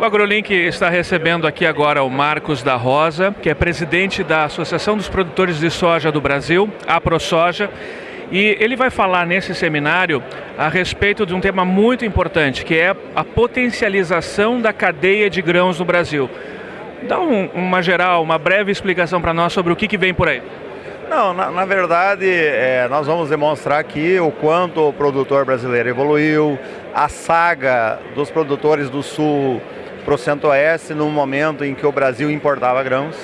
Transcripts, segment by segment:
O AgroLink está recebendo aqui agora o Marcos da Rosa, que é presidente da Associação dos Produtores de Soja do Brasil, a ProSoja. E ele vai falar nesse seminário a respeito de um tema muito importante, que é a potencialização da cadeia de grãos no Brasil. Dá um, uma geral, uma breve explicação para nós sobre o que, que vem por aí. Não, na, na verdade, é, nós vamos demonstrar aqui o quanto o produtor brasileiro evoluiu, a saga dos produtores do Sul para o Centro-Oeste no momento em que o Brasil importava grãos.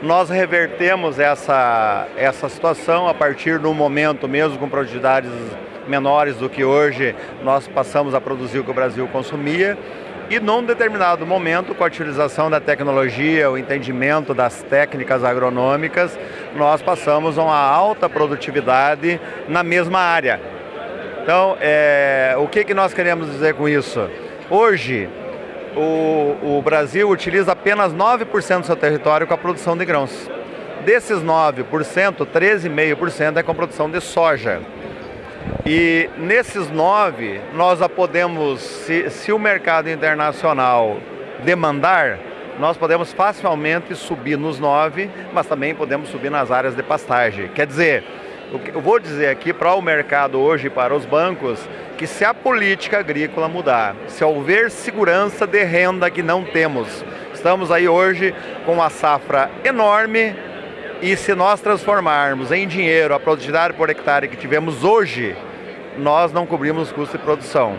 Nós revertemos essa, essa situação a partir do momento, mesmo com produtividades menores do que hoje, nós passamos a produzir o que o Brasil consumia. E num determinado momento, com a utilização da tecnologia, o entendimento das técnicas agronômicas, nós passamos a uma alta produtividade na mesma área. Então, é, o que, que nós queremos dizer com isso? Hoje, o, o Brasil utiliza apenas 9% do seu território com a produção de grãos. Desses 9%, 13,5% é com produção de soja. E nesses 9, nós podemos, se, se o mercado internacional demandar, nós podemos facilmente subir nos 9, mas também podemos subir nas áreas de pastagem. Quer dizer, eu vou dizer aqui para o mercado hoje, para os bancos, que se a política agrícola mudar, se houver segurança de renda que não temos, estamos aí hoje com uma safra enorme e se nós transformarmos em dinheiro a produtividade por hectare que tivemos hoje, nós não cobrimos custo de produção.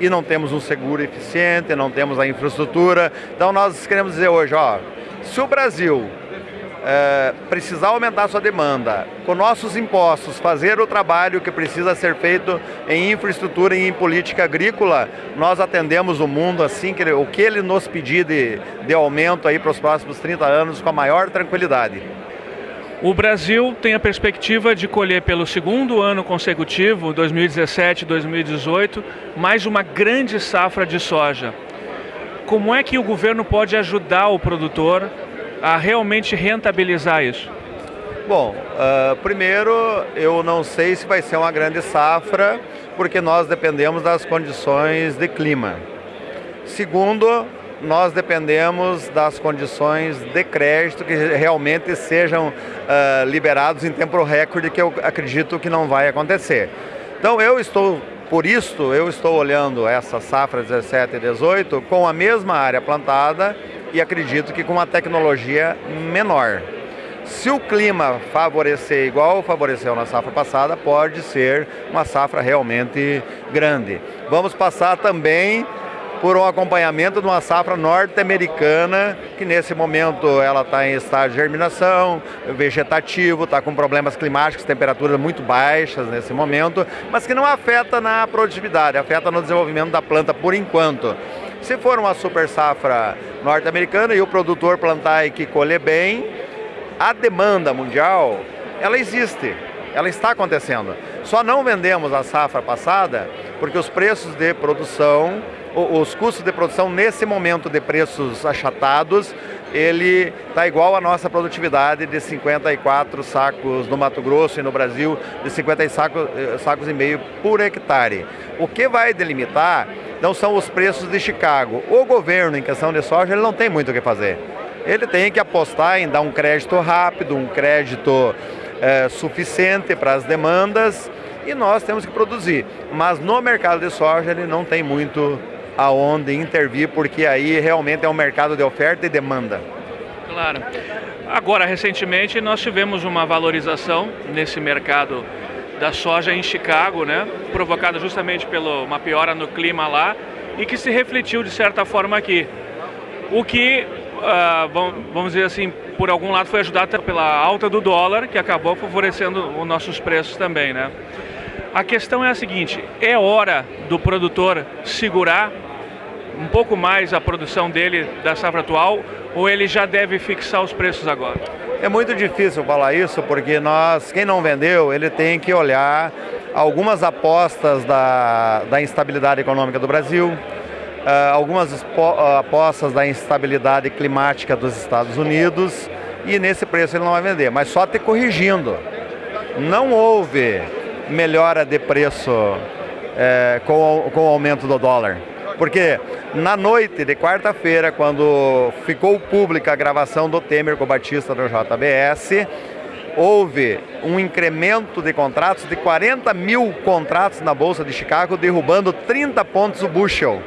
E não temos um seguro eficiente, não temos a infraestrutura. Então nós queremos dizer hoje, ó, se o Brasil é, precisar aumentar sua demanda, com nossos impostos, fazer o trabalho que precisa ser feito em infraestrutura e em política agrícola, nós atendemos o mundo assim, que ele, o que ele nos pedir de, de aumento aí para os próximos 30 anos com a maior tranquilidade. O Brasil tem a perspectiva de colher pelo segundo ano consecutivo, 2017 2018, mais uma grande safra de soja. Como é que o governo pode ajudar o produtor a realmente rentabilizar isso? Bom, uh, primeiro, eu não sei se vai ser uma grande safra, porque nós dependemos das condições de clima. Segundo, nós dependemos das condições de crédito que realmente sejam uh, liberados em tempo recorde, que eu acredito que não vai acontecer. Então eu estou, por isso, eu estou olhando essa safra 17 e 18 com a mesma área plantada e acredito que com uma tecnologia menor. Se o clima favorecer igual favoreceu na safra passada, pode ser uma safra realmente grande. Vamos passar também por um acompanhamento de uma safra norte-americana, que nesse momento ela está em estágio de germinação, vegetativo, está com problemas climáticos, temperaturas muito baixas nesse momento, mas que não afeta na produtividade, afeta no desenvolvimento da planta por enquanto. Se for uma super safra norte-americana e o produtor plantar e que colher bem, a demanda mundial, ela existe, ela está acontecendo. Só não vendemos a safra passada porque os preços de produção, os custos de produção nesse momento de preços achatados, ele está igual à nossa produtividade de 54 sacos no Mato Grosso e no Brasil, de 50 sacos, eh, sacos e meio por hectare. O que vai delimitar não são os preços de Chicago. O governo, em questão de soja, ele não tem muito o que fazer. Ele tem que apostar em dar um crédito rápido, um crédito é, suficiente para as demandas e nós temos que produzir. Mas no mercado de soja ele não tem muito aonde intervir, porque aí realmente é um mercado de oferta e demanda. Claro. Agora, recentemente, nós tivemos uma valorização nesse mercado da soja em Chicago, né? provocada justamente pela uma piora no clima lá e que se refletiu de certa forma aqui. O que, uh, vamos dizer assim, por algum lado foi ajudado pela alta do dólar, que acabou favorecendo os nossos preços também. Né? A questão é a seguinte, é hora do produtor segurar um pouco mais a produção dele da safra atual ou ele já deve fixar os preços agora? É muito difícil falar isso porque nós, quem não vendeu, ele tem que olhar algumas apostas da, da instabilidade econômica do Brasil, uh, algumas apostas da instabilidade climática dos Estados Unidos e nesse preço ele não vai vender, mas só te corrigindo. Não houve melhora de preço é, com, com o aumento do dólar. Porque na noite de quarta-feira, quando ficou pública a gravação do Temer com o Batista do JBS, houve um incremento de contratos de 40 mil contratos na Bolsa de Chicago, derrubando 30 pontos o bushel.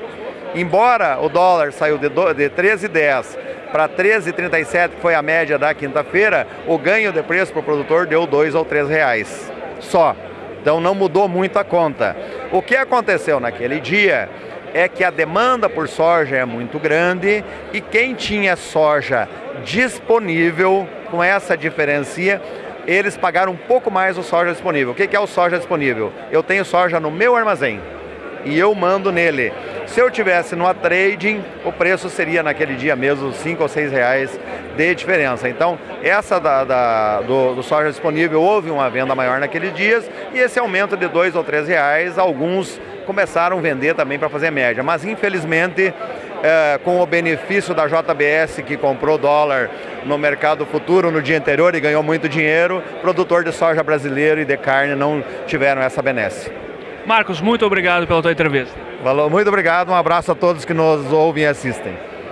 Embora o dólar saiu de 13,10 para 13,37, que foi a média da quinta-feira, o ganho de preço para o produtor deu 2 ou 3 reais só. Então não mudou muito a conta. O que aconteceu naquele dia é que a demanda por soja é muito grande e quem tinha soja disponível, com essa diferencia, eles pagaram um pouco mais o soja disponível. O que é o soja disponível? Eu tenho soja no meu armazém e eu mando nele. Se eu tivesse no trading, o preço seria naquele dia mesmo 5 ou 6 reais de diferença. Então, essa da, da do, do, soja disponível, houve uma venda maior naqueles dias e esse aumento de 2 ou 3 reais, alguns começaram a vender também para fazer média. Mas, infelizmente, é, com o benefício da JBS que comprou dólar no mercado futuro no dia anterior e ganhou muito dinheiro, produtor de soja brasileiro e de carne não tiveram essa benesse. Marcos, muito obrigado pela tua entrevista. Valeu, muito obrigado, um abraço a todos que nos ouvem e assistem.